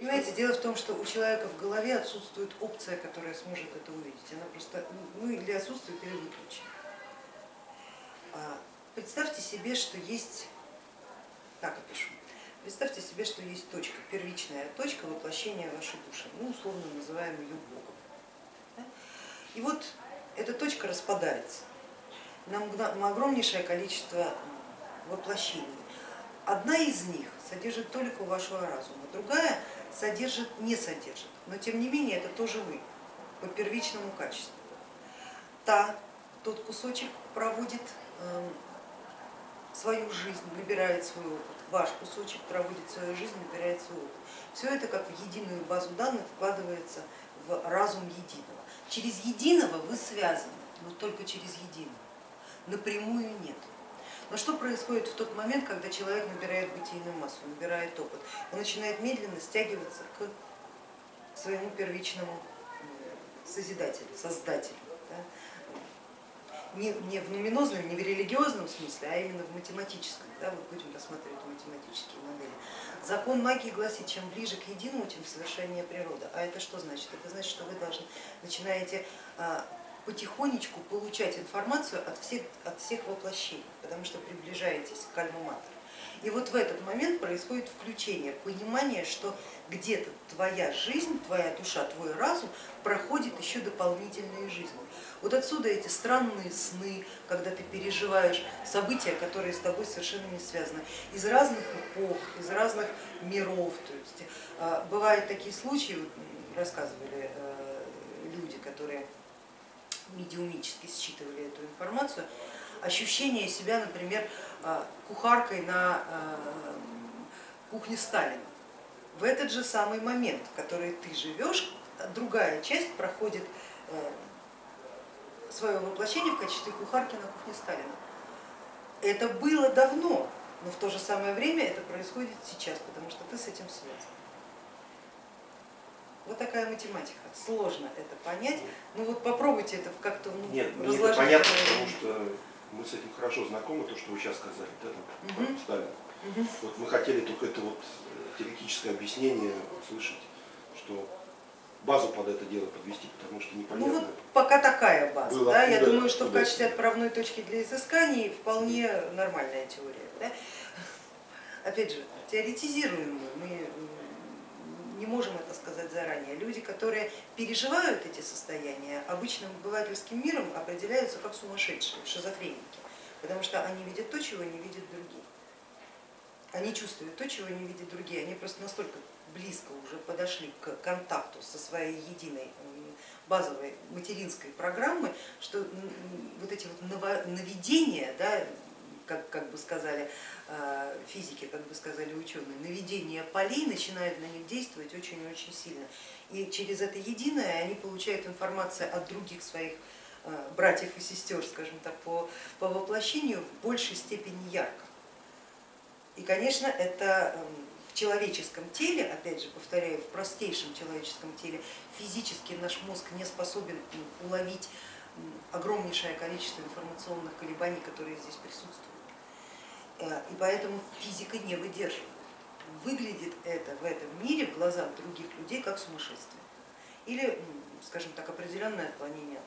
Понимаете, дело в том, что у человека в голове отсутствует опция, которая сможет это увидеть. Она просто, ну или отсутствует, или выключена. А, представьте себе, что есть, так опишу, представьте себе, что есть точка, первичная точка воплощения вашей души, ну условно называем ее Богом. И вот эта точка распадается на огромнейшее количество воплощений. Одна из них содержит только вашего разума, другая содержит, не содержит, но тем не менее это тоже вы по первичному качеству. Та, тот кусочек проводит эм, свою жизнь, набирает свой опыт, ваш кусочек проводит свою жизнь, набирает свой опыт. Все это как в единую базу данных вкладывается в разум единого. Через единого вы связаны, но только через единого, напрямую нет. Но что происходит в тот момент, когда человек набирает бытийную массу, набирает опыт? Он начинает медленно стягиваться к своему первичному созидателю, создателю. Да? Не, не в нуминозном, не в религиозном смысле, а именно в математическом. Да? Вот будем рассматривать математические модели. Закон магии гласит, чем ближе к единому, тем совершеннее природа. А это что значит? Это значит, что вы должны начинаете а, потихонечку получать информацию от всех, от всех воплощений, потому что приближаетесь к альма И вот в этот момент происходит включение, понимание, что где-то твоя жизнь, твоя душа, твой разум проходит еще дополнительные жизни. Вот отсюда эти странные сны, когда ты переживаешь события, которые с тобой совершенно не связаны, из разных эпох, из разных миров. То есть, а, бывают такие случаи, рассказывали э, люди, которые медиумически считывали эту информацию, ощущение себя, например, а, кухаркой на а, кухне Сталина. В этот же самый момент, в который ты живешь, другая часть проходит э, свое воплощение в качестве кухарки на кухне Сталина. Это было давно, но в то же самое время это происходит сейчас, потому что ты с этим связан. Вот такая математика. Сложно это понять. Ну вот попробуйте это как-то ну, Нет, мне это понятно, потому что мы с этим хорошо знакомы, то, что вы сейчас сказали, да, там, угу. Сталин. Угу. Вот мы хотели только это вот э, теоретическое объяснение услышать, что базу под это дело подвести, потому что непонятно. Ну вот пока такая база. Было да? Я думаю, что в качестве отправной точки для изысканий вполне нормальная теория. Да? Опять же, теоретизируем мы, мы не можем это сказать заранее. Люди, которые переживают эти состояния, обычным обывательским миром определяются как сумасшедшие, шизофреники, потому что они видят то, чего не видят другие. Они чувствуют то, чего не видят другие. Они просто настолько близко уже подошли к контакту со своей единой базовой материнской программой, что вот эти вот наведения, да, как, как бы сказали физики, как бы сказали ученые, наведение полей начинает на них действовать очень-очень сильно. И через это единое они получают информацию от других своих э, братьев и сестер, скажем так, по, по воплощению в большей степени ярко. И, конечно, это эм, в человеческом теле, опять же повторяю, в простейшем человеческом теле физически наш мозг не способен уловить огромнейшее количество информационных колебаний, которые здесь присутствуют. Э, и поэтому физика не выдерживает. Выглядит это в этом мире в глазах других людей как сумасшествие или, скажем так, определенное отклонение от